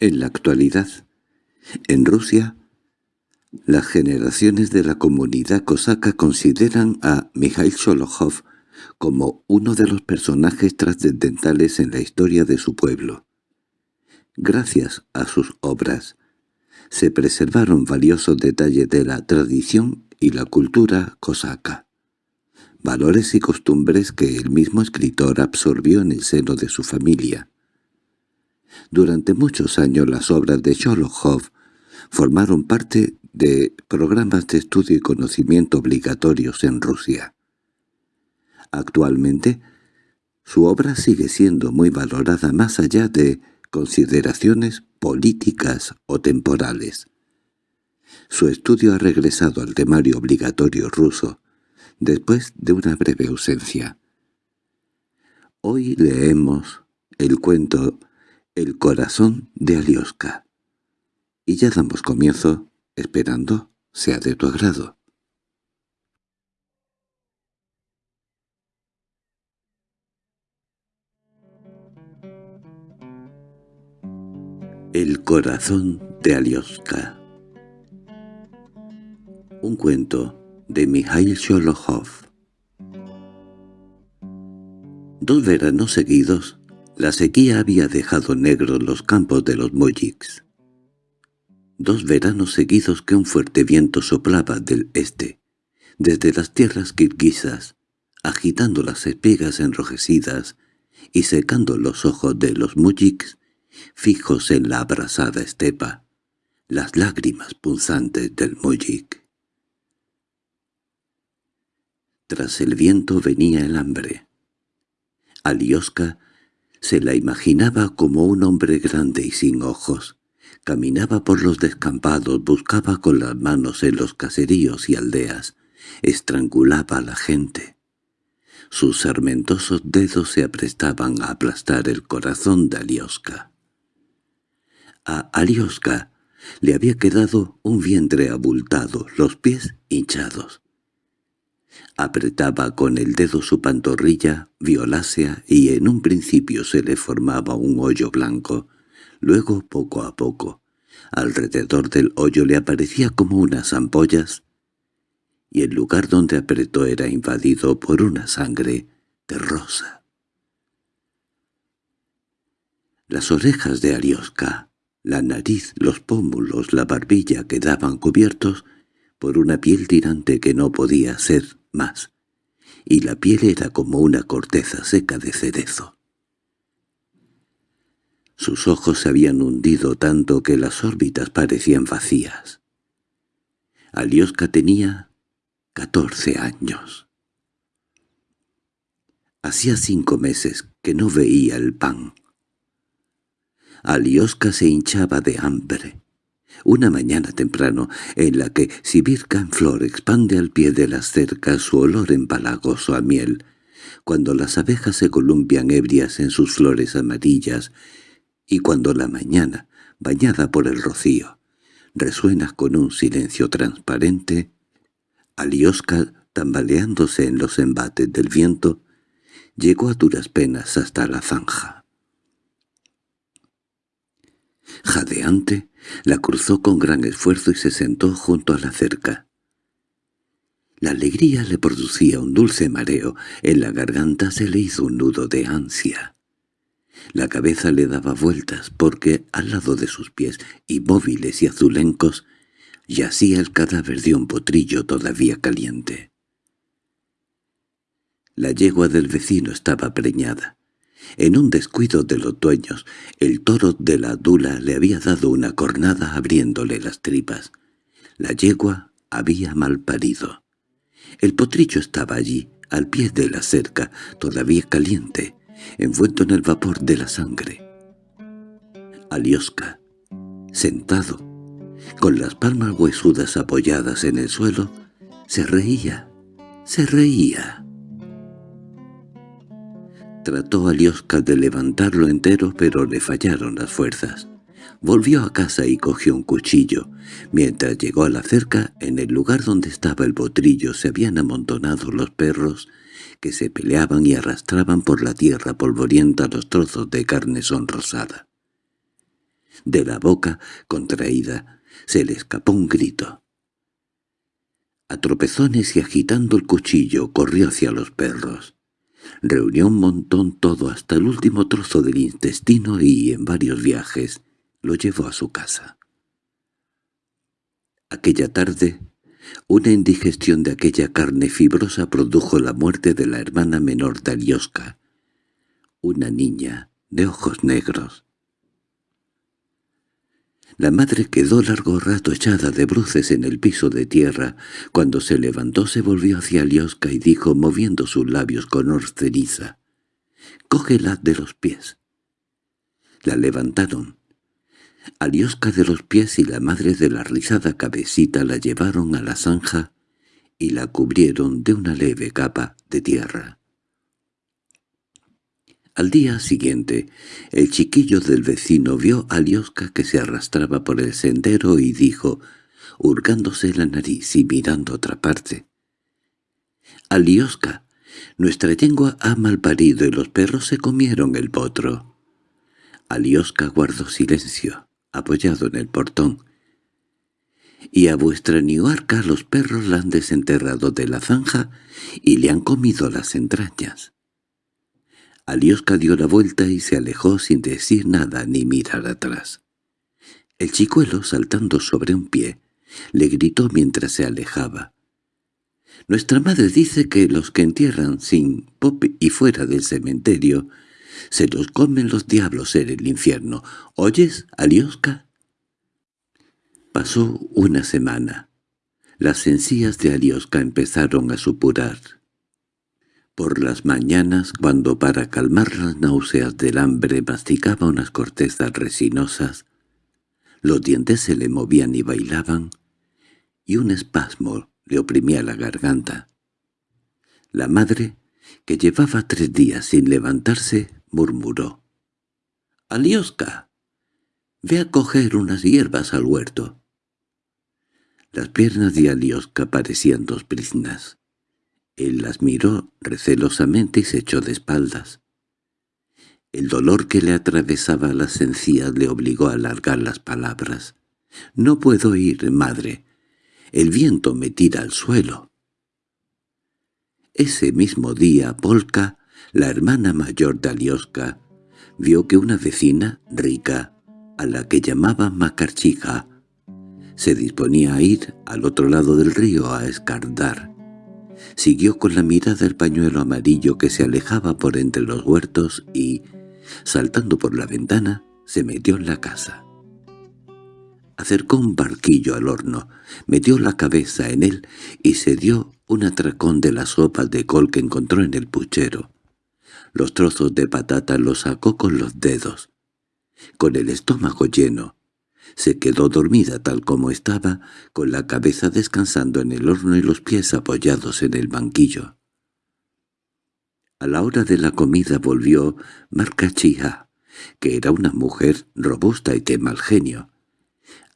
En la actualidad, en Rusia, las generaciones de la comunidad cosaca consideran a Mikhail Sholokhov como uno de los personajes trascendentales en la historia de su pueblo. Gracias a sus obras, se preservaron valiosos detalles de la tradición y la cultura cosaca, valores y costumbres que el mismo escritor absorbió en el seno de su familia. Durante muchos años las obras de Sholokhov formaron parte de programas de estudio y conocimiento obligatorios en Rusia. Actualmente, su obra sigue siendo muy valorada más allá de consideraciones políticas o temporales. Su estudio ha regresado al temario obligatorio ruso, después de una breve ausencia. Hoy leemos el cuento El corazón de Alioska, y ya damos comienzo, esperando sea de tu agrado. El corazón de Alioska. Un cuento de Mikhail Sholokhov. Dos veranos seguidos, la sequía había dejado negros los campos de los mujiks. Dos veranos seguidos que un fuerte viento soplaba del este, desde las tierras kirguisas, agitando las espigas enrojecidas y secando los ojos de los mujiks fijos en la abrasada estepa, las lágrimas punzantes del mujik. Tras el viento venía el hambre. Alioska se la imaginaba como un hombre grande y sin ojos. Caminaba por los descampados, buscaba con las manos en los caseríos y aldeas, estrangulaba a la gente. Sus sarmentosos dedos se aprestaban a aplastar el corazón de Alioska. A Alioska le había quedado un vientre abultado, los pies hinchados. Apretaba con el dedo su pantorrilla violácea y en un principio se le formaba un hoyo blanco. Luego, poco a poco, alrededor del hoyo le aparecía como unas ampollas y el lugar donde apretó era invadido por una sangre de rosa. Las orejas de Alioska la nariz, los pómulos, la barbilla quedaban cubiertos por una piel tirante que no podía ser más, y la piel era como una corteza seca de cerezo. Sus ojos se habían hundido tanto que las órbitas parecían vacías. Alioska tenía catorce años. Hacía cinco meses que no veía el pan. Alioska se hinchaba de hambre. Una mañana temprano, en la que Sibirka en flor expande al pie de las cercas su olor empalagoso a miel, cuando las abejas se columpian ebrias en sus flores amarillas, y cuando la mañana, bañada por el rocío, resuena con un silencio transparente, Alioska, tambaleándose en los embates del viento, llegó a duras penas hasta la zanja. Jadeante, la cruzó con gran esfuerzo y se sentó junto a la cerca. La alegría le producía un dulce mareo, en la garganta se le hizo un nudo de ansia. La cabeza le daba vueltas porque, al lado de sus pies, inmóviles y azulencos, yacía el cadáver de un potrillo todavía caliente. La yegua del vecino estaba preñada. En un descuido de los dueños, el toro de la dula le había dado una cornada abriéndole las tripas. La yegua había mal parido. El potrillo estaba allí, al pie de la cerca, todavía caliente, envuelto en el vapor de la sangre. Alioska, sentado, con las palmas huesudas apoyadas en el suelo, se reía, se reía. Trató a Lioska de levantarlo entero, pero le fallaron las fuerzas. Volvió a casa y cogió un cuchillo. Mientras llegó a la cerca, en el lugar donde estaba el botrillo se habían amontonado los perros que se peleaban y arrastraban por la tierra polvorienta los trozos de carne sonrosada. De la boca, contraída, se le escapó un grito. A tropezones y agitando el cuchillo corrió hacia los perros. Reunió un montón todo hasta el último trozo del intestino y, en varios viajes, lo llevó a su casa. Aquella tarde, una indigestión de aquella carne fibrosa produjo la muerte de la hermana menor de Alioska, una niña de ojos negros. La madre quedó largo rato echada de bruces en el piso de tierra. Cuando se levantó se volvió hacia Alioska y dijo, moviendo sus labios con ceniza, «Cógela de los pies». La levantaron. Alioska de los pies y la madre de la rizada cabecita la llevaron a la zanja y la cubrieron de una leve capa de tierra. Al día siguiente, el chiquillo del vecino vio a Liosca que se arrastraba por el sendero y dijo, hurgándose la nariz y mirando otra parte. «Aliosca, nuestra yengua ha malparido y los perros se comieron el potro». Aliosca guardó silencio, apoyado en el portón. «Y a vuestra niuarca los perros la han desenterrado de la zanja y le han comido las entrañas». Alioska dio la vuelta y se alejó sin decir nada ni mirar atrás. El chicuelo, saltando sobre un pie, le gritó mientras se alejaba. «Nuestra madre dice que los que entierran sin pop y fuera del cementerio se los comen los diablos en el infierno. ¿Oyes, Alioska?» Pasó una semana. Las encías de Alioska empezaron a supurar. Por las mañanas, cuando para calmar las náuseas del hambre masticaba unas cortezas resinosas, los dientes se le movían y bailaban, y un espasmo le oprimía la garganta. La madre, que llevaba tres días sin levantarse, murmuró. —¡Alioska! Ve a coger unas hierbas al huerto. Las piernas de Alioska parecían dos briznas. Él las miró recelosamente y se echó de espaldas. El dolor que le atravesaba las encías le obligó a alargar las palabras. «No puedo ir, madre. El viento me tira al suelo». Ese mismo día, Polka, la hermana mayor de Alioska, vio que una vecina, rica, a la que llamaba Macarchija, se disponía a ir al otro lado del río a escardar. Siguió con la mirada el pañuelo amarillo que se alejaba por entre los huertos y, saltando por la ventana, se metió en la casa. Acercó un barquillo al horno, metió la cabeza en él y se dio un atracón de las sopas de col que encontró en el puchero. Los trozos de patata los sacó con los dedos. Con el estómago lleno, se quedó dormida tal como estaba, con la cabeza descansando en el horno y los pies apoyados en el banquillo. A la hora de la comida volvió Marcachija, que era una mujer robusta y de mal genio.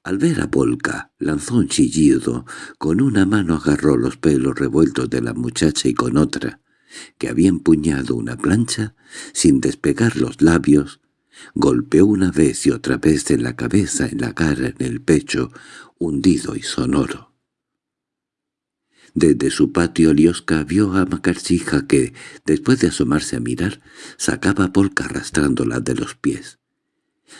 Al ver a Polka, lanzó un chillido, con una mano agarró los pelos revueltos de la muchacha y con otra, que había empuñado una plancha, sin despegar los labios, Golpeó una vez y otra vez en la cabeza, en la cara, en el pecho, hundido y sonoro. Desde su patio Lioska vio a Macarchija que, después de asomarse a mirar, sacaba a Polka arrastrándola de los pies.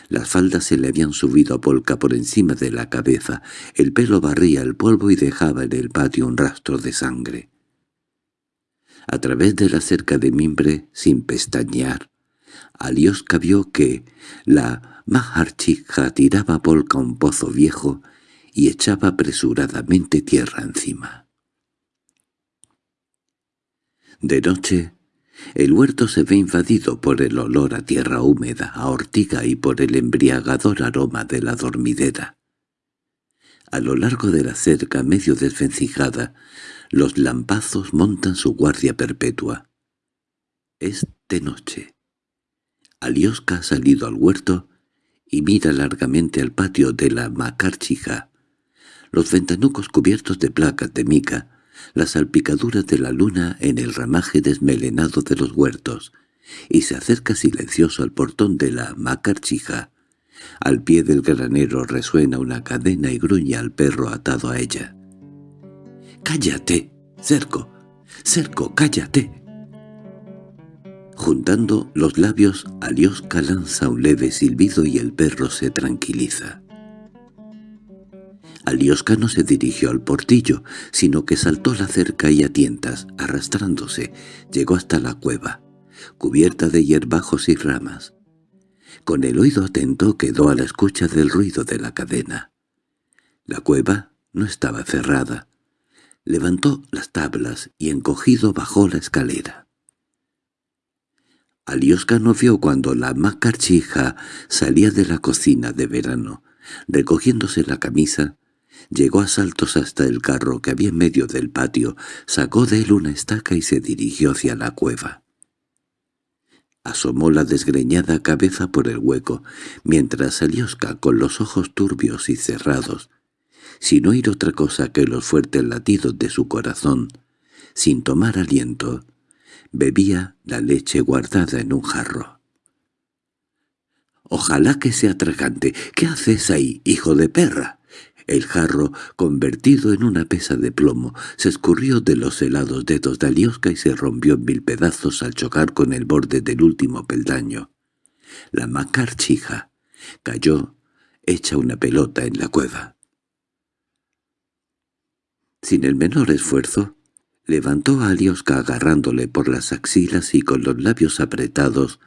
Las faldas se le habían subido a Polka por encima de la cabeza, el pelo barría el polvo y dejaba en el patio un rastro de sangre. A través de la cerca de mimbre, sin pestañear, Alioska vio que la Maharchija tiraba polka un pozo viejo y echaba apresuradamente tierra encima. De noche, el huerto se ve invadido por el olor a tierra húmeda, a ortiga y por el embriagador aroma de la dormidera. A lo largo de la cerca medio desvencijada, los lampazos montan su guardia perpetua. Es de noche. Alioska ha salido al huerto y mira largamente al patio de la Macarchija. Los ventanucos cubiertos de placas de mica, las salpicaduras de la luna en el ramaje desmelenado de los huertos, y se acerca silencioso al portón de la Macarchija, Al pie del granero resuena una cadena y gruñe al perro atado a ella. —¡Cállate! ¡Cerco! ¡Cerco, cállate! Juntando los labios, Alioska lanza un leve silbido y el perro se tranquiliza. Alioska no se dirigió al portillo, sino que saltó la cerca y a tientas, arrastrándose, llegó hasta la cueva, cubierta de hierbajos y ramas. Con el oído atento quedó a la escucha del ruido de la cadena. La cueva no estaba cerrada. Levantó las tablas y encogido bajó la escalera. Alioska no vio cuando la macarchija salía de la cocina de verano, recogiéndose la camisa, Llegó a saltos hasta el carro que había en medio del patio, sacó de él una estaca y se dirigió hacia la cueva. Asomó la desgreñada cabeza por el hueco, mientras Alioska, con los ojos turbios y cerrados, sin oír otra cosa que los fuertes latidos de su corazón, sin tomar aliento, bebía la leche guardada en un jarro. «Ojalá que sea tragante. ¿Qué haces ahí, hijo de perra?» El jarro, convertido en una pesa de plomo, se escurrió de los helados dedos de Alioska y se rompió en mil pedazos al chocar con el borde del último peldaño. La macarchija cayó hecha una pelota en la cueva. Sin el menor esfuerzo, levantó a Alioska agarrándole por las axilas y con los labios apretados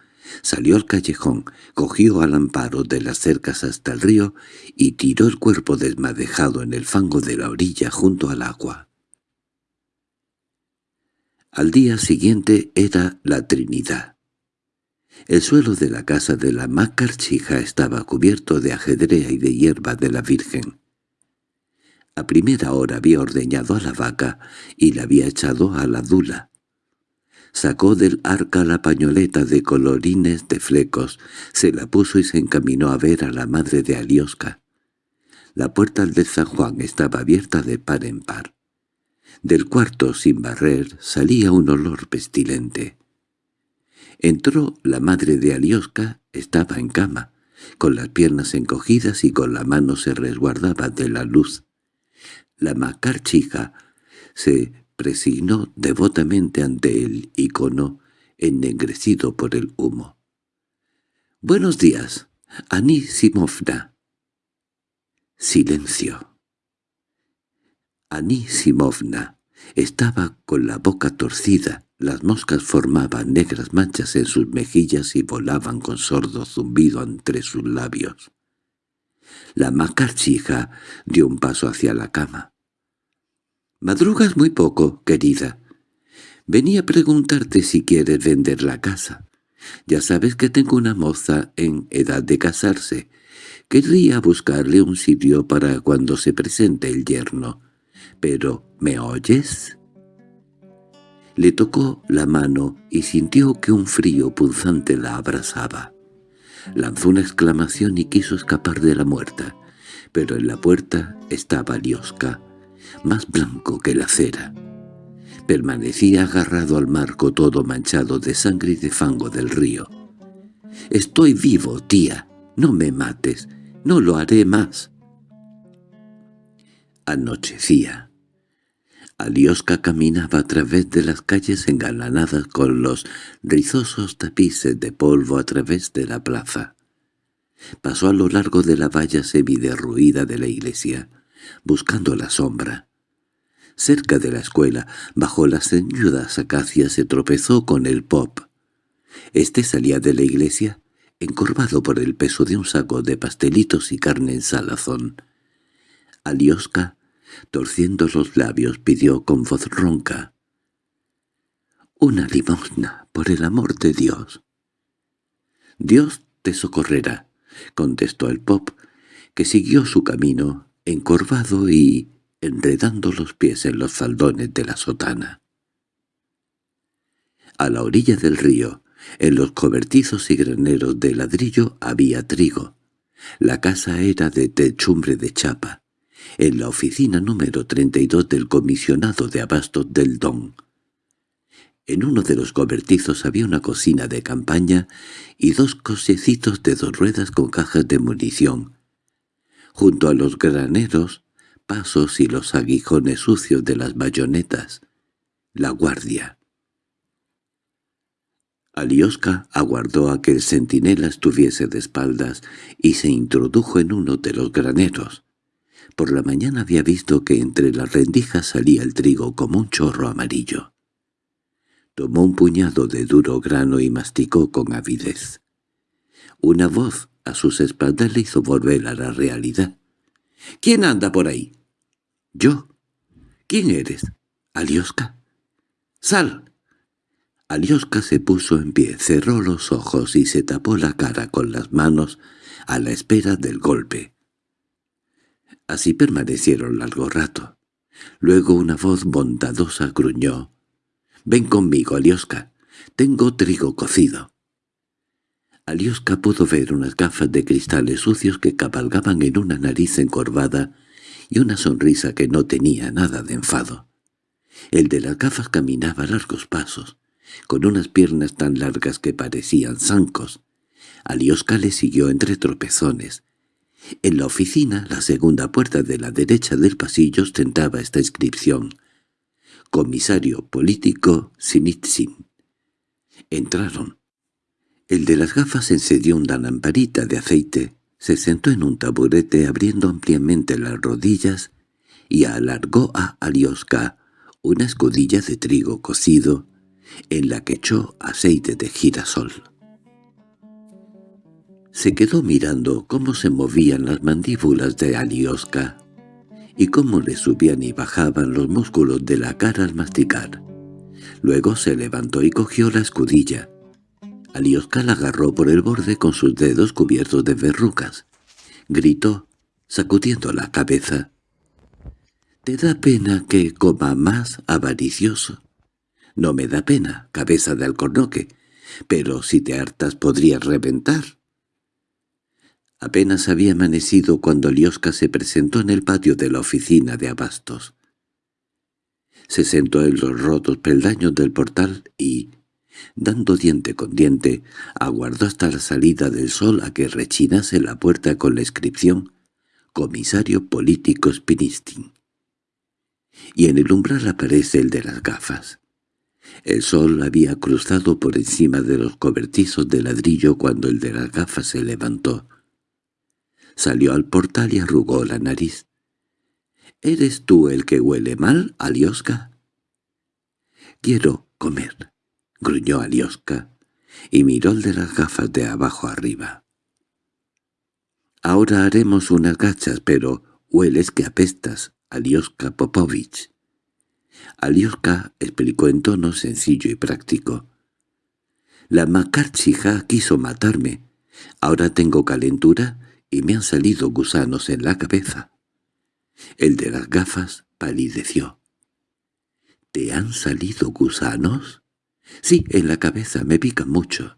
Salió al callejón, cogió al amparo de las cercas hasta el río y tiró el cuerpo desmadejado en el fango de la orilla junto al agua. Al día siguiente era la Trinidad. El suelo de la casa de la macarchija estaba cubierto de ajedrea y de hierba de la Virgen. A primera hora había ordeñado a la vaca y la había echado a la dula. Sacó del arca la pañoleta de colorines de flecos, se la puso y se encaminó a ver a la madre de Alioska. La puerta de San Juan estaba abierta de par en par. Del cuarto, sin barrer, salía un olor pestilente. Entró la madre de Alioska, estaba en cama, con las piernas encogidas y con la mano se resguardaba de la luz. La macarchija se presignó devotamente ante el icono ennegrecido por el humo. «Buenos días, Anisimovna». Silencio. Anisimovna estaba con la boca torcida, las moscas formaban negras manchas en sus mejillas y volaban con sordo zumbido entre sus labios. La macarchija dio un paso hacia la cama. —Madrugas muy poco, querida. Venía a preguntarte si quieres vender la casa. Ya sabes que tengo una moza en edad de casarse. Querría buscarle un sitio para cuando se presente el yerno. Pero, ¿me oyes? Le tocó la mano y sintió que un frío punzante la abrazaba. Lanzó una exclamación y quiso escapar de la muerta, pero en la puerta estaba Liosca, más blanco que la cera. Permanecía agarrado al marco todo manchado de sangre y de fango del río. «Estoy vivo, tía. No me mates. No lo haré más». Anochecía. Alioska caminaba a través de las calles engalanadas con los rizosos tapices de polvo a través de la plaza. Pasó a lo largo de la valla semiderruida de la iglesia buscando la sombra. Cerca de la escuela, bajo las ceñudas acacias, se tropezó con el pop. Este salía de la iglesia, encorvado por el peso de un saco de pastelitos y carne en salazón. Alioska, torciendo los labios, pidió con voz ronca. «Una limosna, por el amor de Dios». «Dios te socorrerá», contestó el pop, que siguió su camino encorvado y enredando los pies en los faldones de la sotana. A la orilla del río, en los cobertizos y graneros de ladrillo había trigo. La casa era de techumbre de chapa, en la oficina número 32 del comisionado de abastos del Don. En uno de los cobertizos había una cocina de campaña y dos cochecitos de dos ruedas con cajas de munición. Junto a los graneros, pasos y los aguijones sucios de las bayonetas. La guardia. Alioska aguardó a que el centinela estuviese de espaldas y se introdujo en uno de los graneros. Por la mañana había visto que entre las rendijas salía el trigo como un chorro amarillo. Tomó un puñado de duro grano y masticó con avidez. Una voz a sus espaldas le hizo volver a la realidad. —¿Quién anda por ahí? —Yo. —¿Quién eres? —Alioska. —Sal. Alioska se puso en pie, cerró los ojos y se tapó la cara con las manos a la espera del golpe. Así permanecieron largo rato. Luego una voz bondadosa gruñó. «Ven conmigo, Alioska. Tengo trigo cocido». Alioska pudo ver unas gafas de cristales sucios que cabalgaban en una nariz encorvada y una sonrisa que no tenía nada de enfado. El de las gafas caminaba largos pasos, con unas piernas tan largas que parecían zancos. Alioska le siguió entre tropezones, en la oficina, la segunda puerta de la derecha del pasillo ostentaba esta inscripción. Comisario político Sinitsin. Entraron. El de las gafas encendió una lamparita de aceite, se sentó en un taburete abriendo ampliamente las rodillas y alargó a Alioska una escudilla de trigo cocido en la que echó aceite de girasol. Se quedó mirando cómo se movían las mandíbulas de Alioska y cómo le subían y bajaban los músculos de la cara al masticar. Luego se levantó y cogió la escudilla. Alioska la agarró por el borde con sus dedos cubiertos de verrugas. Gritó, sacudiendo la cabeza. —¿Te da pena que coma más, avaricioso? —No me da pena, cabeza de alcornoque, pero si te hartas podrías reventar. Apenas había amanecido cuando Liosca se presentó en el patio de la oficina de abastos. Se sentó en los rotos peldaños del portal y, dando diente con diente, aguardó hasta la salida del sol a que rechinase la puerta con la inscripción «Comisario Político Spinistin». Y en el umbral aparece el de las gafas. El sol había cruzado por encima de los cobertizos de ladrillo cuando el de las gafas se levantó. Salió al portal y arrugó la nariz. —¿Eres tú el que huele mal, Alioska? —Quiero comer —gruñó Alioska, y miró el de las gafas de abajo arriba. —Ahora haremos unas gachas, pero hueles que apestas, Alioska Popovich. Alioska explicó en tono sencillo y práctico. La macarchija quiso matarme. Ahora tengo calentura y me han salido gusanos en la cabeza. El de las gafas palideció. —¿Te han salido gusanos? —Sí, en la cabeza, me pican mucho.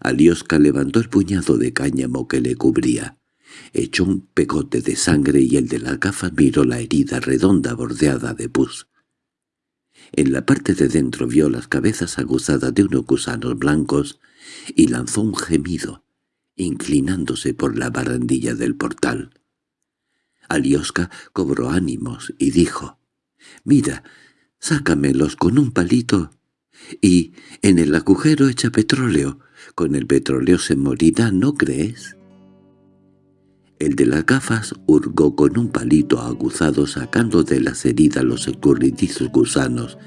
Alioska levantó el puñado de cáñamo que le cubría. Echó un pegote de sangre y el de las gafas miró la herida redonda bordeada de pus. En la parte de dentro vio las cabezas aguzadas de unos gusanos blancos y lanzó un gemido inclinándose por la barandilla del portal. Alioska cobró ánimos y dijo, «Mira, sácamelos con un palito y en el agujero echa petróleo. Con el petróleo se morirá, ¿no crees?» El de las gafas hurgó con un palito aguzado sacando de las heridas los escurridizos gusanos,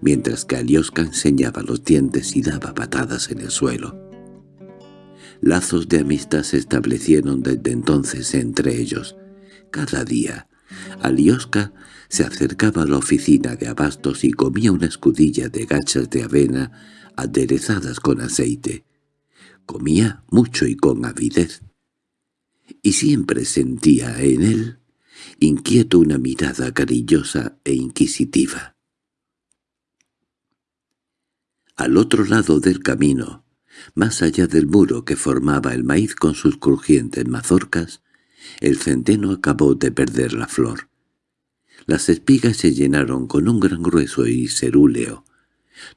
mientras que Alioska enseñaba los dientes y daba patadas en el suelo. Lazos de amistad se establecieron desde entonces entre ellos. Cada día, Alioska se acercaba a la oficina de abastos y comía una escudilla de gachas de avena aderezadas con aceite. Comía mucho y con avidez. Y siempre sentía en él inquieto una mirada cariñosa e inquisitiva. Al otro lado del camino, más allá del muro que formaba el maíz con sus crujientes mazorcas, el centeno acabó de perder la flor. Las espigas se llenaron con un gran grueso y cerúleo.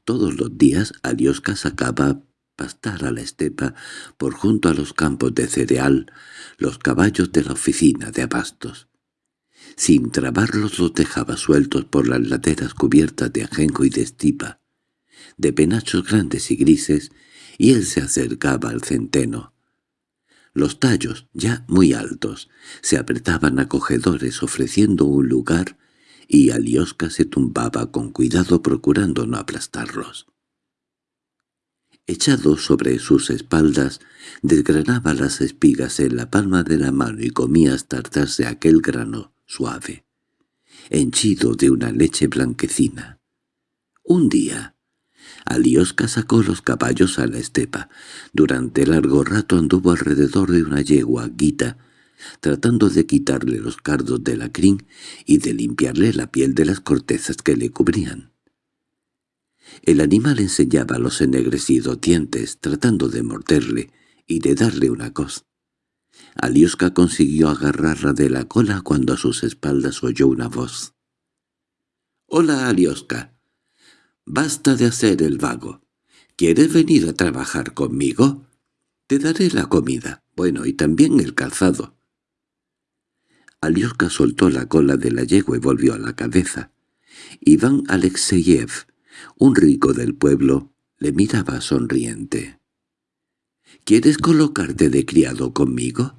Todos los días Alioska sacaba pastar a la estepa por junto a los campos de cereal los caballos de la oficina de abastos. Sin trabarlos los dejaba sueltos por las laderas cubiertas de ajenjo y de estipa, de penachos grandes y grises, y él se acercaba al centeno. Los tallos, ya muy altos, se apretaban acogedores ofreciendo un lugar y Aliosca se tumbaba con cuidado procurando no aplastarlos. Echado sobre sus espaldas, desgranaba las espigas en la palma de la mano y comía hasta hartarse aquel grano suave, henchido de una leche blanquecina. Un día, Aliosca sacó los caballos a la estepa. Durante largo rato anduvo alrededor de una yegua guita, tratando de quitarle los cardos de la crin y de limpiarle la piel de las cortezas que le cubrían. El animal enseñaba los ennegrecidos dientes, tratando de morderle y de darle una cos. Aliosca consiguió agarrarla de la cola cuando a sus espaldas oyó una voz. «Hola, Aliosca. Basta de hacer el vago. ¿Quieres venir a trabajar conmigo? Te daré la comida, bueno, y también el calzado». Aliosca soltó la cola de la yegua y volvió a la cabeza. Iván Alexeyev un rico del pueblo le miraba sonriente. —¿Quieres colocarte de criado conmigo?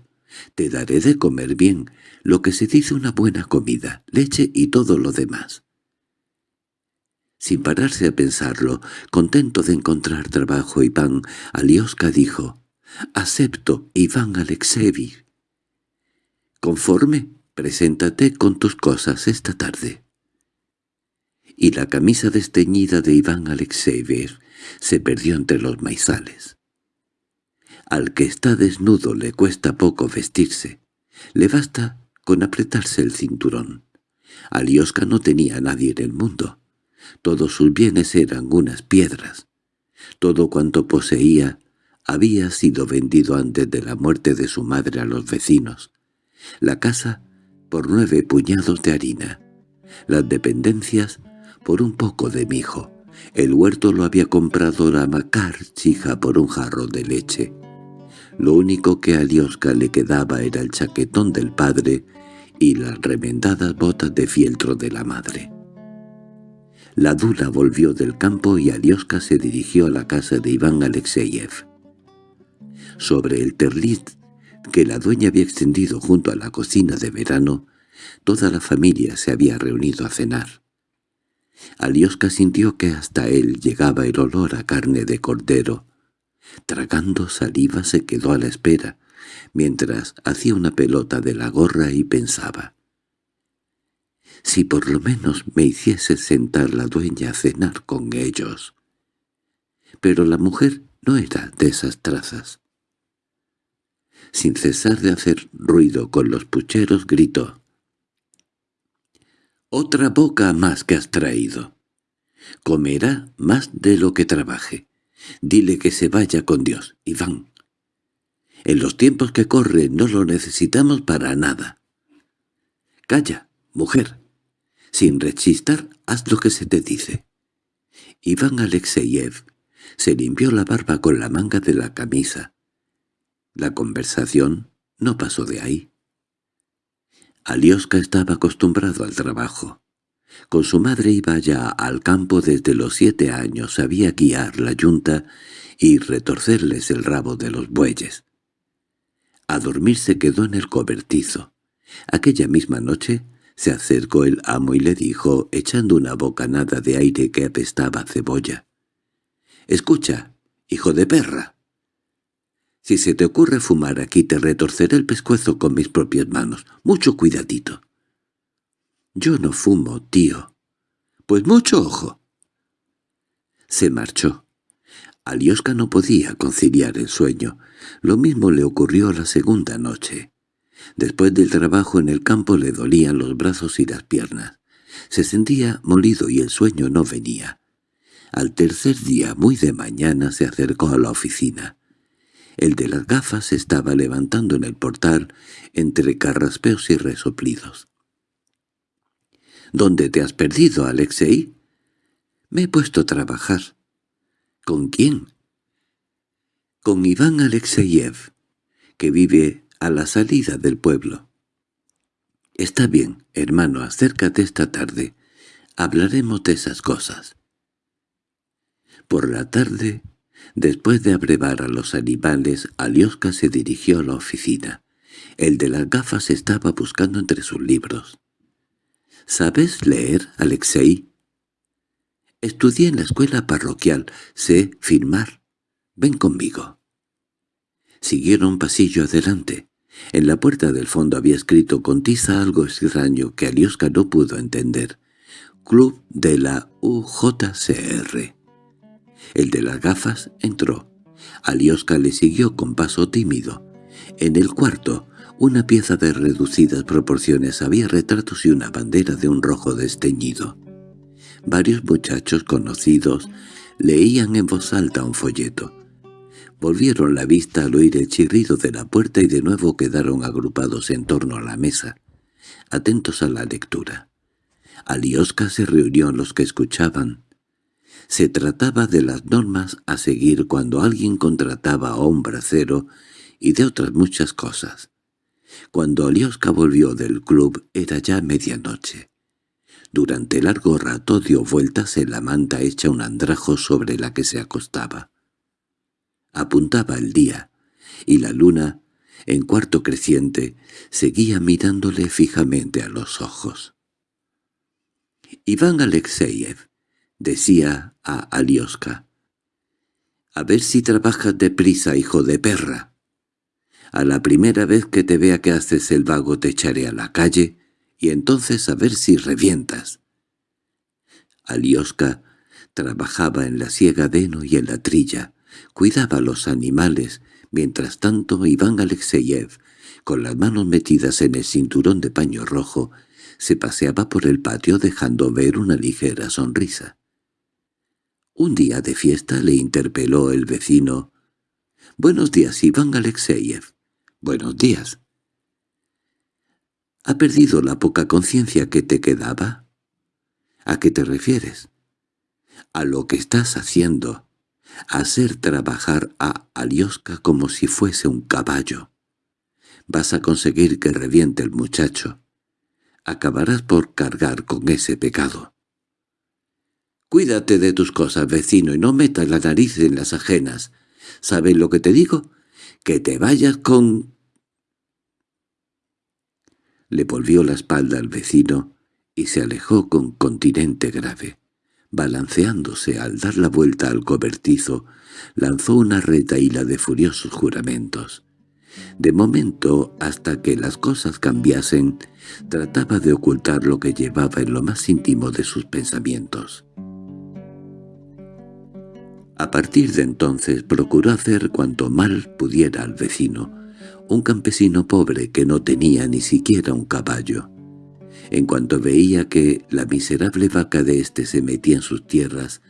Te daré de comer bien, lo que se dice una buena comida, leche y todo lo demás. Sin pararse a pensarlo, contento de encontrar trabajo Iván, Alioska dijo, «Acepto, Iván Alexevich. Conforme, preséntate con tus cosas esta tarde» y la camisa desteñida de Iván Alexeevich se perdió entre los maizales. Al que está desnudo le cuesta poco vestirse. Le basta con apretarse el cinturón. Alioska no tenía a nadie en el mundo. Todos sus bienes eran unas piedras. Todo cuanto poseía había sido vendido antes de la muerte de su madre a los vecinos. La casa por nueve puñados de harina. Las dependencias por un poco de mijo. El huerto lo había comprado la Macar chija por un jarro de leche. Lo único que a Liosca le quedaba era el chaquetón del padre y las remendadas botas de fieltro de la madre. La dula volvió del campo y Alioska se dirigió a la casa de Iván Alexeyev. Sobre el terlit que la dueña había extendido junto a la cocina de verano, toda la familia se había reunido a cenar. Alioska sintió que hasta él llegaba el olor a carne de cordero. Tragando saliva se quedó a la espera, mientras hacía una pelota de la gorra y pensaba. «Si por lo menos me hiciese sentar la dueña a cenar con ellos». Pero la mujer no era de esas trazas. Sin cesar de hacer ruido con los pucheros gritó. Otra boca más que has traído. Comerá más de lo que trabaje. Dile que se vaya con Dios, Iván. En los tiempos que corren no lo necesitamos para nada. Calla, mujer. Sin rechistar, haz lo que se te dice. Iván Alexeyev se limpió la barba con la manga de la camisa. La conversación no pasó de ahí. Alioska estaba acostumbrado al trabajo. Con su madre iba ya al campo desde los siete años, sabía guiar la yunta y retorcerles el rabo de los bueyes. A dormir se quedó en el cobertizo. Aquella misma noche se acercó el amo y le dijo, echando una bocanada de aire que apestaba cebolla. «Escucha, hijo de perra. Si se te ocurre fumar aquí te retorceré el pescuezo con mis propias manos. Mucho cuidadito. Yo no fumo, tío. Pues mucho ojo. Se marchó. Alioska no podía conciliar el sueño. Lo mismo le ocurrió la segunda noche. Después del trabajo en el campo le dolían los brazos y las piernas. Se sentía molido y el sueño no venía. Al tercer día, muy de mañana, se acercó a la oficina. El de las gafas estaba levantando en el portal entre carraspeos y resoplidos. —¿Dónde te has perdido, Alexei? Me he puesto a trabajar. ¿Con quién? Con Iván Alexeyev, que vive a la salida del pueblo. Está bien, hermano, acércate esta tarde. Hablaremos de esas cosas. Por la tarde, después de abrevar a los animales, Alioska se dirigió a la oficina. El de las gafas estaba buscando entre sus libros. —¿Sabes leer, Alexei? —Estudié en la escuela parroquial. Sé firmar. Ven conmigo. Siguieron pasillo adelante. En la puerta del fondo había escrito con tiza algo extraño que Alioska no pudo entender. Club de la UJCR. El de las gafas entró. Alioska le siguió con paso tímido. En el cuarto, una pieza de reducidas proporciones había retratos y una bandera de un rojo desteñido. Varios muchachos conocidos leían en voz alta un folleto. Volvieron la vista al oír el chirrido de la puerta y de nuevo quedaron agrupados en torno a la mesa, atentos a la lectura. Alioska se reunió en los que escuchaban. Se trataba de las normas a seguir cuando alguien contrataba a un bracero y de otras muchas cosas. Cuando Alioska volvió del club era ya medianoche. Durante largo rato dio vueltas en la manta hecha un andrajo sobre la que se acostaba. Apuntaba el día, y la luna, en cuarto creciente, seguía mirándole fijamente a los ojos. Iván Alexeyev decía a Alioska, «A ver si trabajas deprisa, hijo de perra. A la primera vez que te vea que haces el vago te echaré a la calle, y entonces a ver si revientas». Alioska trabajaba en la siega de heno y en la trilla, Cuidaba a los animales, mientras tanto Iván Alexeyev, con las manos metidas en el cinturón de paño rojo, se paseaba por el patio dejando ver una ligera sonrisa. Un día de fiesta le interpeló el vecino. «Buenos días, Iván Alexeyev». «Buenos días». «¿Ha perdido la poca conciencia que te quedaba?» «¿A qué te refieres?» «A lo que estás haciendo» hacer trabajar a Alioska como si fuese un caballo. Vas a conseguir que reviente el muchacho. Acabarás por cargar con ese pecado. Cuídate de tus cosas, vecino, y no metas la nariz en las ajenas. ¿Sabes lo que te digo? Que te vayas con... Le volvió la espalda al vecino y se alejó con continente grave balanceándose al dar la vuelta al cobertizo, lanzó una retaíla de furiosos juramentos. De momento, hasta que las cosas cambiasen, trataba de ocultar lo que llevaba en lo más íntimo de sus pensamientos. A partir de entonces procuró hacer cuanto mal pudiera al vecino, un campesino pobre que no tenía ni siquiera un caballo. En cuanto veía que la miserable vaca de éste se metía en sus tierras,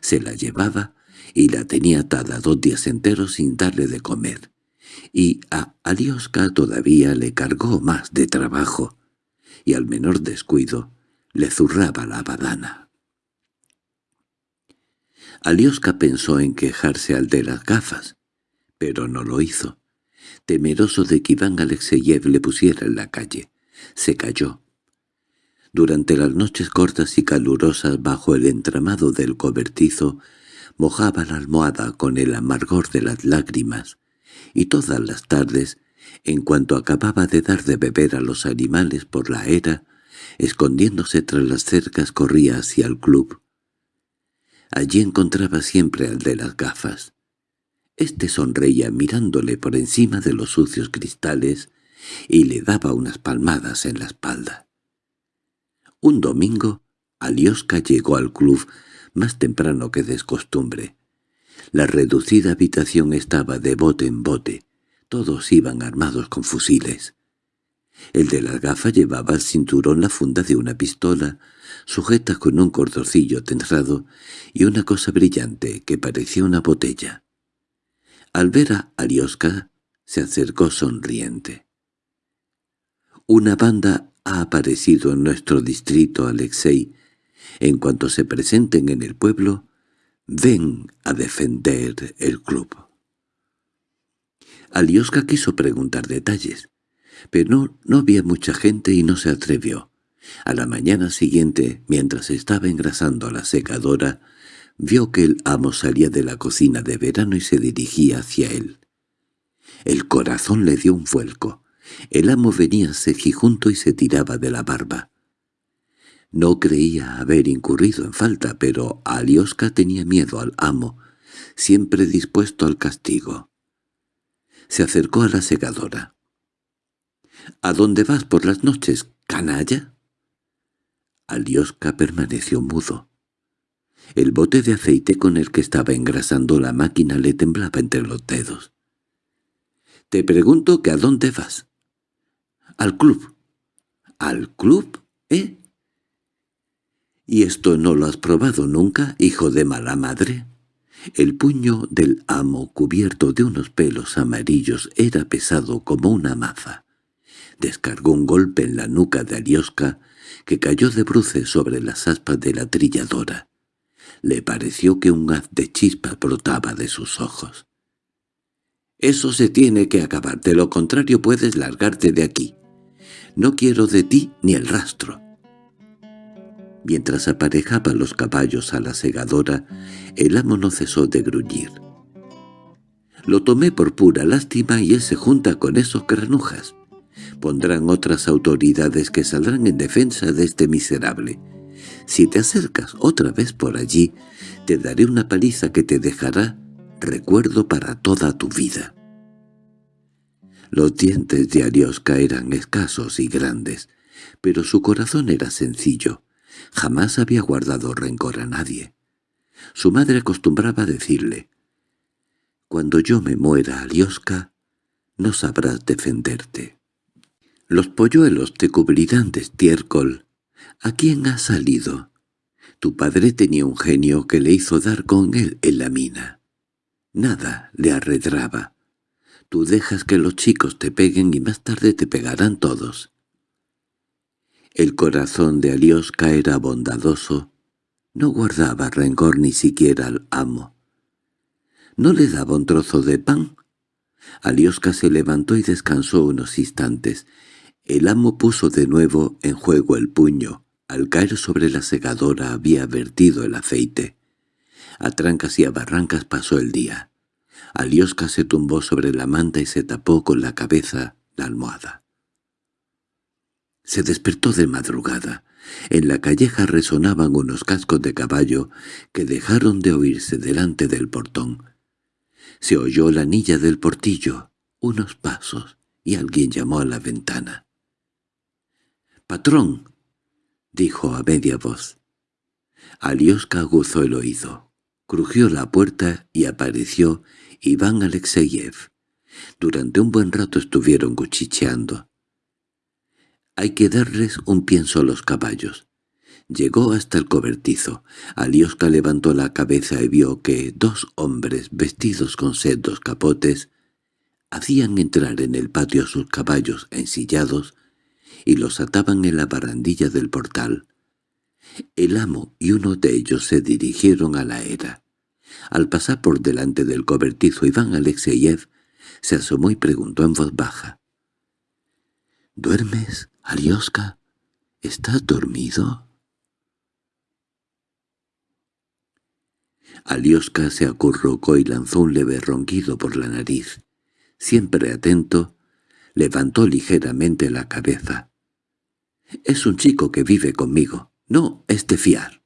se la llevaba y la tenía atada dos días enteros sin darle de comer. Y a Alioska todavía le cargó más de trabajo, y al menor descuido le zurraba la badana. Alioska pensó en quejarse al de las gafas, pero no lo hizo. Temeroso de que Iván Alexeyev le pusiera en la calle, se cayó durante las noches cortas y calurosas bajo el entramado del cobertizo, mojaba la almohada con el amargor de las lágrimas, y todas las tardes, en cuanto acababa de dar de beber a los animales por la era, escondiéndose tras las cercas corría hacia el club. Allí encontraba siempre al de las gafas. Este sonreía mirándole por encima de los sucios cristales y le daba unas palmadas en la espalda. Un domingo, Alioska llegó al club más temprano que de costumbre. La reducida habitación estaba de bote en bote. Todos iban armados con fusiles. El de la gafa llevaba al cinturón la funda de una pistola, sujeta con un cordocillo tensado y una cosa brillante que parecía una botella. Al ver a Alioska, se acercó sonriente. Una banda ha aparecido en nuestro distrito, Alexei, En cuanto se presenten en el pueblo, ven a defender el club. Alioska quiso preguntar detalles, pero no, había mucha gente y no se atrevió. A la mañana siguiente, mientras estaba engrasando la secadora, vio que el amo salía de la cocina de verano y se dirigía hacia él. El corazón le dio un vuelco. El amo venía junto y se tiraba de la barba. No creía haber incurrido en falta, pero Alioska tenía miedo al amo, siempre dispuesto al castigo. Se acercó a la segadora. —¿A dónde vas por las noches, canalla? Alioska permaneció mudo. El bote de aceite con el que estaba engrasando la máquina le temblaba entre los dedos. —Te pregunto que a dónde vas. —Al club. —¿Al club? ¿Eh? —¿Y esto no lo has probado nunca, hijo de mala madre? El puño del amo cubierto de unos pelos amarillos era pesado como una maza. Descargó un golpe en la nuca de Alioska, que cayó de bruces sobre las aspas de la trilladora. Le pareció que un haz de chispas brotaba de sus ojos. «Eso se tiene que acabar, de lo contrario puedes largarte de aquí. No quiero de ti ni el rastro». Mientras aparejaba los caballos a la segadora, el amo no cesó de gruñir. Lo tomé por pura lástima y él se junta con esos granujas. Pondrán otras autoridades que saldrán en defensa de este miserable. Si te acercas otra vez por allí, te daré una paliza que te dejará recuerdo para toda tu vida. Los dientes de Arioska eran escasos y grandes, pero su corazón era sencillo. Jamás había guardado rencor a nadie. Su madre acostumbraba decirle, «Cuando yo me muera, Alioska, no sabrás defenderte». Los polluelos te cubrirán de estiércol. ¿A quién has salido? Tu padre tenía un genio que le hizo dar con él en la mina. Nada le arredraba. Tú dejas que los chicos te peguen y más tarde te pegarán todos. El corazón de Alioska era bondadoso. No guardaba rencor ni siquiera al amo. ¿No le daba un trozo de pan? Alioska se levantó y descansó unos instantes. El amo puso de nuevo en juego el puño. Al caer sobre la segadora había vertido el aceite. A trancas y a barrancas pasó el día. Alioska se tumbó sobre la manta y se tapó con la cabeza la almohada. Se despertó de madrugada. En la calleja resonaban unos cascos de caballo que dejaron de oírse delante del portón. Se oyó la anilla del portillo, unos pasos, y alguien llamó a la ventana. —¡Patrón! —dijo a media voz. Alioska aguzó el oído. Crujió la puerta y apareció Iván Alexeyev. Durante un buen rato estuvieron cuchicheando. Hay que darles un pienso a los caballos. Llegó hasta el cobertizo. Alioska levantó la cabeza y vio que dos hombres vestidos con sendos capotes hacían entrar en el patio sus caballos ensillados y los ataban en la barandilla del portal. El amo y uno de ellos se dirigieron a la era. Al pasar por delante del cobertizo Iván Alexeyev se asomó y preguntó en voz baja. —¿Duermes, Alioska? ¿Estás dormido? Alioska se acurrucó y lanzó un leve ronquido por la nariz. Siempre atento, levantó ligeramente la cabeza. Es un chico que vive conmigo. No es de fiar.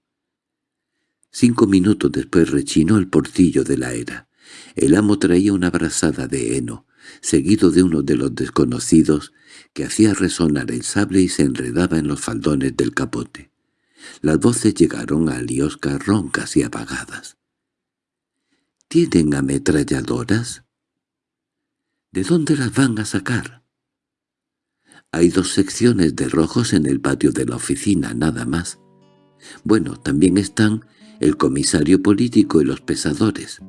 Cinco minutos después rechinó el portillo de la era. El amo traía una brazada de heno, seguido de uno de los desconocidos, que hacía resonar el sable y se enredaba en los faldones del capote. Las voces llegaron a Aliosca roncas y apagadas. —¿Tienen ametralladoras? —¿De dónde las van a sacar? Hay dos secciones de rojos en el patio de la oficina, nada más. Bueno, también están el comisario político y los pesadores.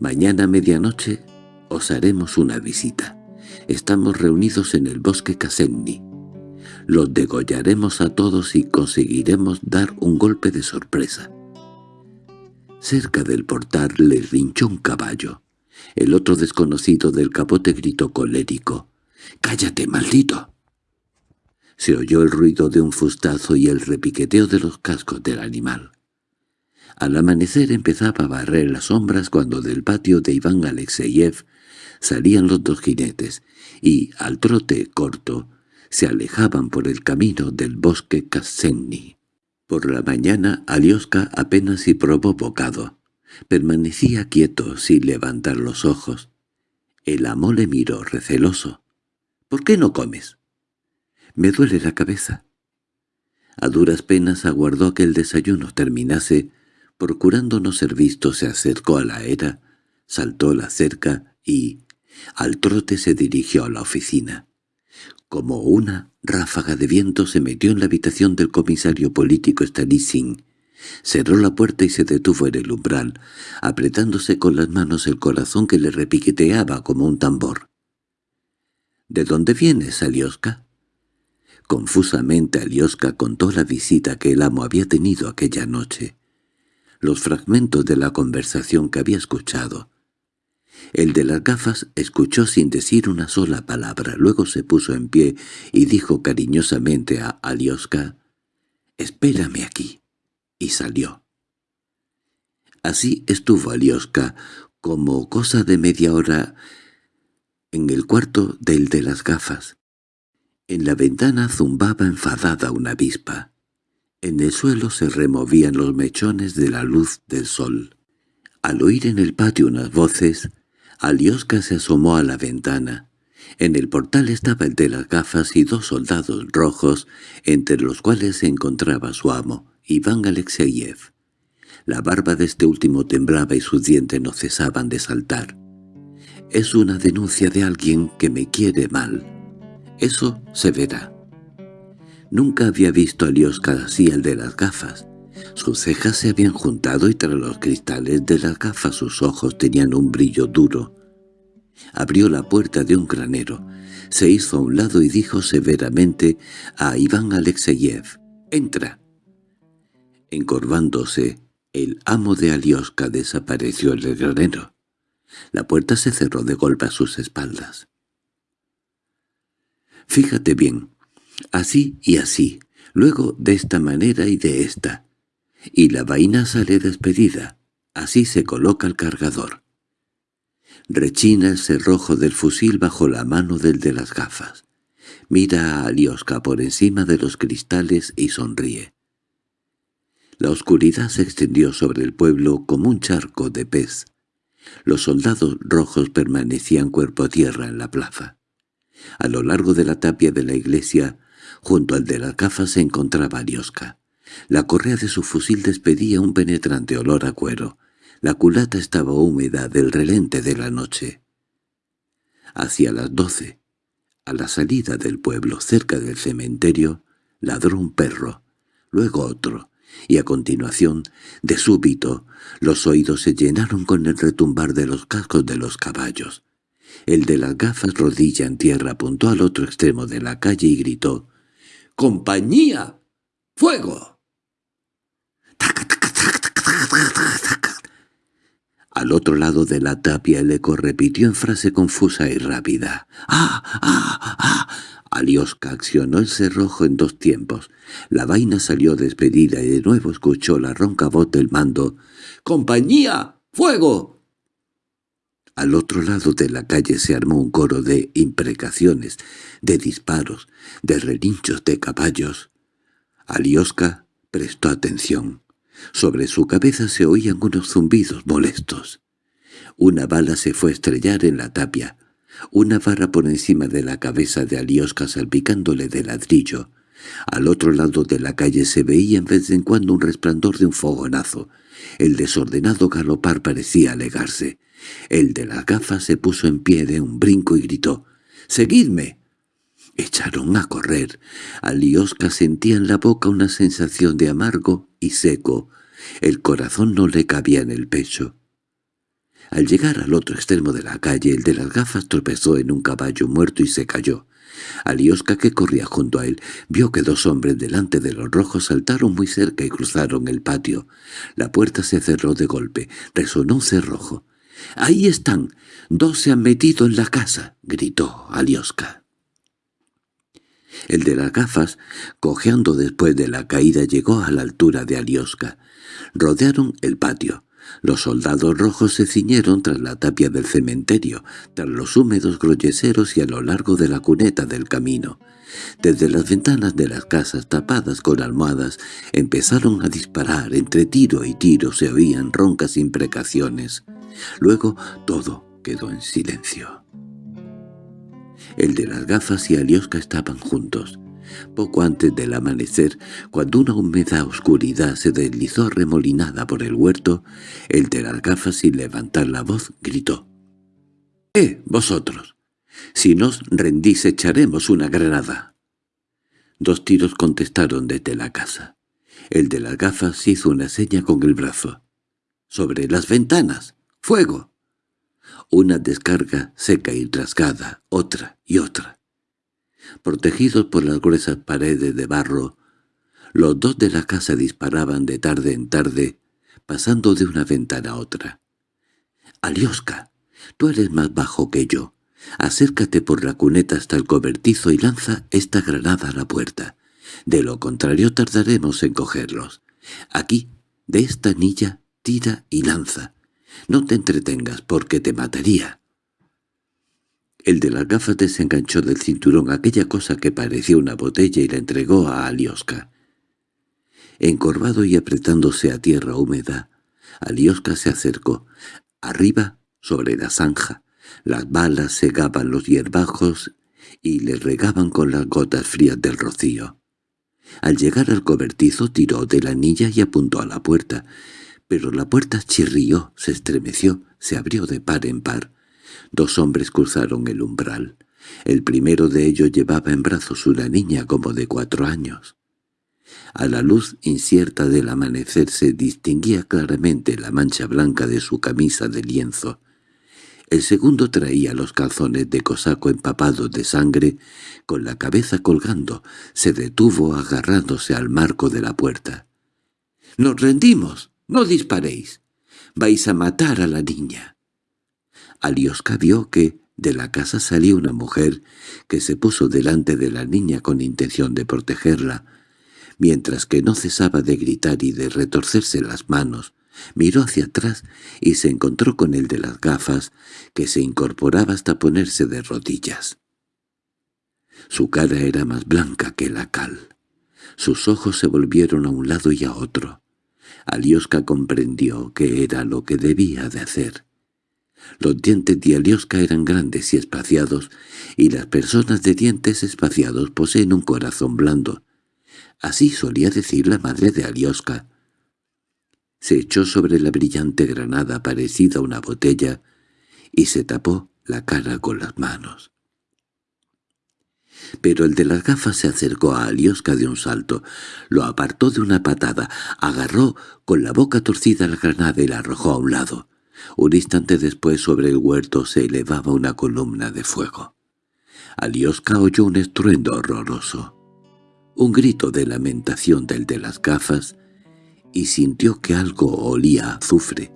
Mañana medianoche os haremos una visita. Estamos reunidos en el bosque Casenni. Los degollaremos a todos y conseguiremos dar un golpe de sorpresa. Cerca del portal le rinchó un caballo. El otro desconocido del capote gritó colérico. —¡Cállate, maldito! Se oyó el ruido de un fustazo y el repiqueteo de los cascos del animal. Al amanecer empezaba a barrer las sombras cuando del patio de Iván Alexeyev salían los dos jinetes y, al trote corto, se alejaban por el camino del bosque Kasenni. Por la mañana Alioska apenas si probó bocado. Permanecía quieto sin levantar los ojos. El amo le miró receloso. —¿Por qué no comes? —Me duele la cabeza. A duras penas aguardó que el desayuno terminase. Procurando no ser visto se acercó a la era, saltó la cerca y, al trote se dirigió a la oficina. Como una ráfaga de viento se metió en la habitación del comisario político Stanissin, cerró la puerta y se detuvo en el umbral, apretándose con las manos el corazón que le repiqueteaba como un tambor. —¿De dónde vienes, Alioska? Confusamente Alioska contó la visita que el amo había tenido aquella noche, los fragmentos de la conversación que había escuchado, el de las gafas escuchó sin decir una sola palabra, luego se puso en pie y dijo cariñosamente a Alioska, «Espérame aquí», y salió. Así estuvo Alioska, como cosa de media hora, en el cuarto del de las gafas. En la ventana zumbaba enfadada una avispa. En el suelo se removían los mechones de la luz del sol. Al oír en el patio unas voces, Alioska se asomó a la ventana. En el portal estaba el de las gafas y dos soldados rojos, entre los cuales se encontraba su amo, Iván Alexeyev. La barba de este último temblaba y sus dientes no cesaban de saltar. «Es una denuncia de alguien que me quiere mal. Eso se verá». Nunca había visto a Alioska así el de las gafas. Sus cejas se habían juntado y tras los cristales de las gafas sus ojos tenían un brillo duro. Abrió la puerta de un granero, se hizo a un lado y dijo severamente a Iván Alexeyev, «¡Entra!». Encorvándose, el amo de Alioska desapareció en el granero. La puerta se cerró de golpe a sus espaldas. «Fíjate bien, así y así, luego de esta manera y de esta, y la vaina sale despedida. Así se coloca el cargador. Rechina el cerrojo del fusil bajo la mano del de las gafas. Mira a Alioska por encima de los cristales y sonríe. La oscuridad se extendió sobre el pueblo como un charco de pez. Los soldados rojos permanecían cuerpo a tierra en la plaza. A lo largo de la tapia de la iglesia, junto al de las gafas se encontraba Alioska. La correa de su fusil despedía un penetrante olor a cuero. La culata estaba húmeda del relente de la noche. Hacia las doce, a la salida del pueblo, cerca del cementerio, ladró un perro, luego otro, y a continuación, de súbito, los oídos se llenaron con el retumbar de los cascos de los caballos. El de las gafas rodilla en tierra apuntó al otro extremo de la calle y gritó «¡Compañía! ¡Fuego!». Al otro lado de la tapia el eco repitió en frase confusa y rápida. ¡Ah! ¡Ah! ¡Ah! Alioska accionó el cerrojo en dos tiempos. La vaina salió despedida y de nuevo escuchó la ronca voz del mando. «¡Compañía! ¡Fuego!». Al otro lado de la calle se armó un coro de imprecaciones, de disparos, de relinchos de caballos. Alioska prestó atención. Sobre su cabeza se oían unos zumbidos molestos. Una bala se fue a estrellar en la tapia, una barra por encima de la cabeza de Aliosca salpicándole de ladrillo. Al otro lado de la calle se veía en vez en cuando un resplandor de un fogonazo. El desordenado galopar parecía alegarse. El de las gafas se puso en pie de un brinco y gritó «¡Seguidme!». Echaron a correr. Aliosca sentía en la boca una sensación de amargo y seco. El corazón no le cabía en el pecho. Al llegar al otro extremo de la calle, el de las gafas tropezó en un caballo muerto y se cayó. Alioska, que corría junto a él, vio que dos hombres delante de los rojos saltaron muy cerca y cruzaron el patio. La puerta se cerró de golpe. Resonó un cerrojo. —¡Ahí están! ¡Dos se han metido en la casa! —gritó Alioska. El de las gafas, cojeando después de la caída, llegó a la altura de Alioska. Rodearon el patio. Los soldados rojos se ciñeron tras la tapia del cementerio, tras los húmedos groyeseros y a lo largo de la cuneta del camino. Desde las ventanas de las casas tapadas con almohadas empezaron a disparar. Entre tiro y tiro se oían roncas imprecaciones. Luego todo quedó en silencio. El de las gafas y Alioska estaban juntos. Poco antes del amanecer, cuando una húmeda oscuridad se deslizó remolinada por el huerto, el de las gafas sin levantar la voz gritó. —¡Eh, vosotros! Si nos rendís echaremos una granada. Dos tiros contestaron desde la casa. El de las gafas hizo una seña con el brazo. —¡Sobre las ventanas! ¡Fuego! Una descarga seca y rasgada, otra y otra. Protegidos por las gruesas paredes de barro, los dos de la casa disparaban de tarde en tarde, pasando de una ventana a otra. —Alioska, tú eres más bajo que yo. Acércate por la cuneta hasta el cobertizo y lanza esta granada a la puerta. De lo contrario tardaremos en cogerlos. Aquí, de esta anilla, tira y lanza. No te entretengas porque te mataría. El de las gafas desenganchó del cinturón aquella cosa que parecía una botella y la entregó a Alioska. Encorvado y apretándose a tierra húmeda, Alioska se acercó. Arriba, sobre la zanja, las balas segaban los hierbajos y le regaban con las gotas frías del rocío. Al llegar al cobertizo tiró de la anilla y apuntó a la puerta, pero la puerta chirrió, se estremeció, se abrió de par en par. Dos hombres cruzaron el umbral. El primero de ellos llevaba en brazos una niña como de cuatro años. A la luz incierta del amanecer se distinguía claramente la mancha blanca de su camisa de lienzo. El segundo traía los calzones de cosaco empapados de sangre, con la cabeza colgando, se detuvo agarrándose al marco de la puerta. —¡Nos rendimos! —¡No disparéis! —Vais a matar a la niña. Alioska vio que de la casa salía una mujer que se puso delante de la niña con intención de protegerla, mientras que no cesaba de gritar y de retorcerse las manos, miró hacia atrás y se encontró con el de las gafas, que se incorporaba hasta ponerse de rodillas. Su cara era más blanca que la cal. Sus ojos se volvieron a un lado y a otro. Alioska comprendió que era lo que debía de hacer. Los dientes de Alioska eran grandes y espaciados, y las personas de dientes espaciados poseen un corazón blando. Así solía decir la madre de Alioska. Se echó sobre la brillante granada parecida a una botella y se tapó la cara con las manos. Pero el de las gafas se acercó a Alioska de un salto, lo apartó de una patada, agarró con la boca torcida la granada y la arrojó a un lado. Un instante después sobre el huerto se elevaba una columna de fuego. Alioska oyó un estruendo horroroso, un grito de lamentación del de las gafas, y sintió que algo olía a azufre.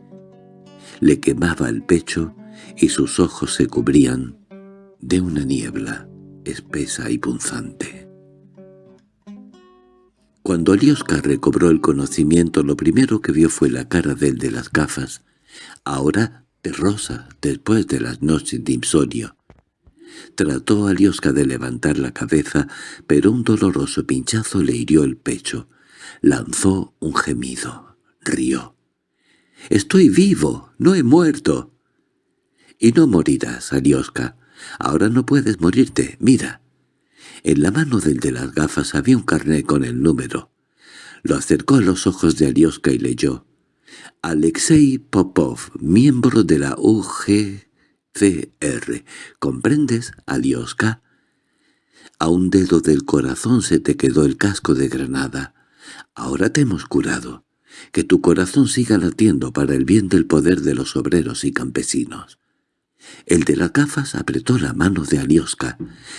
Le quemaba el pecho y sus ojos se cubrían de una niebla espesa y punzante. Cuando Alioska recobró el conocimiento, lo primero que vio fue la cara del de las gafas, ahora terrosa después de las noches de insomnio. Trató a de levantar la cabeza, pero un doloroso pinchazo le hirió el pecho. Lanzó un gemido. Rió. «¡Estoy vivo! ¡No he muerto!» «Y no morirás, Alioska. Ahora no puedes morirte, mira. En la mano del de las gafas había un carnet con el número. Lo acercó a los ojos de Alioska y leyó. Alexei Popov, miembro de la UGCR. ¿Comprendes, Alioska? A un dedo del corazón se te quedó el casco de granada. Ahora te hemos curado. Que tu corazón siga latiendo para el bien del poder de los obreros y campesinos. El de las gafas apretó la mano de Alioska,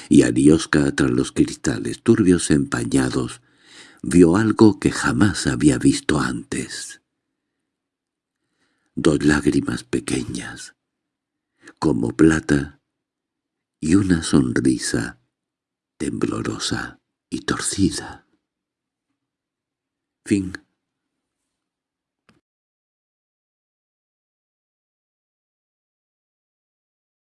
y Alioska, tras los cristales turbios empañados, vio algo que jamás había visto antes. Dos lágrimas pequeñas, como plata, y una sonrisa temblorosa y torcida. Fin